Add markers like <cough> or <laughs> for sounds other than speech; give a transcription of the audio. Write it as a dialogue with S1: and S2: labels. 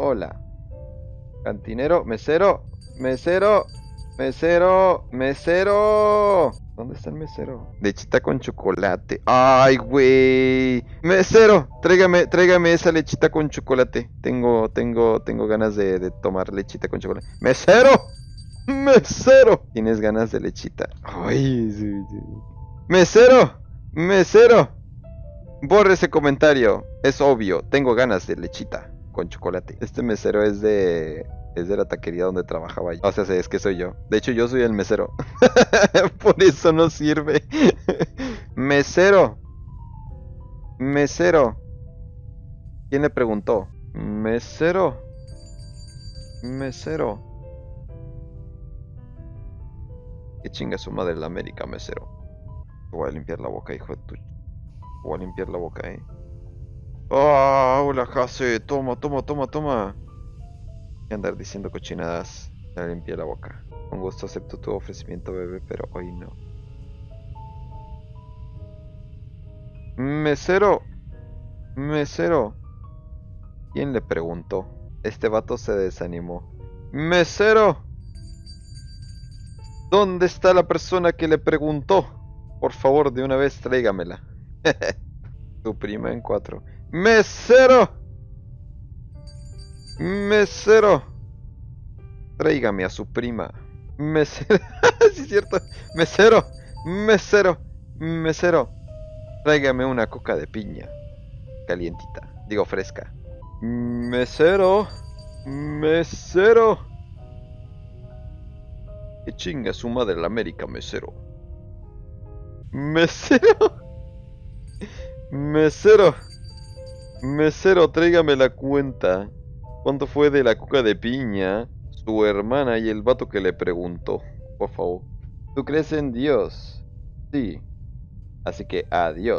S1: Hola. Cantinero, mesero, mesero, mesero, mesero. ¿Dónde está el mesero? Lechita con chocolate. Ay, güey. Mesero, tráigame, tráigame esa lechita con chocolate. Tengo, tengo, tengo ganas de, de tomar lechita con chocolate. Mesero, mesero. ¿Tienes ganas de lechita? Ay, sí, sí. Mesero, mesero. Borre ese comentario. Es obvio, tengo ganas de lechita con chocolate. Este mesero es de es de la taquería donde trabajaba yo. O sea, es que soy yo. De hecho, yo soy el mesero. <laughs> Por eso no sirve. <laughs> mesero. Mesero. ¿Quién le preguntó? Mesero. Mesero. Qué chinga su madre la América, mesero. Voy a limpiar la boca, hijo de tu... Voy a limpiar la boca, eh. ¡Ah! hola, Jase. Toma, toma, toma, toma. A andar diciendo cochinadas. Ya limpié la boca. Con gusto acepto tu ofrecimiento, bebé, pero hoy no. Mesero. Mesero. ¿Quién le preguntó? Este vato se desanimó. Mesero. ¿Dónde está la persona que le preguntó? Por favor, de una vez tráigamela. <laughs> tu prima en cuatro. ¡Mesero! ¡Mesero! Tráigame a su prima. Mesero. <laughs> sí, es cierto. Mesero. Mesero. Mesero. Tráigame una coca de piña. Calientita. Digo fresca. Mesero. Mesero. Que chinga su madre la América, mesero. Mesero. Mesero. Mesero, tráigame la cuenta. ¿Cuánto fue de la coca de piña? Su hermana y el vato que le preguntó. Por favor. ¿Tú crees en Dios? Sí. Así que adiós.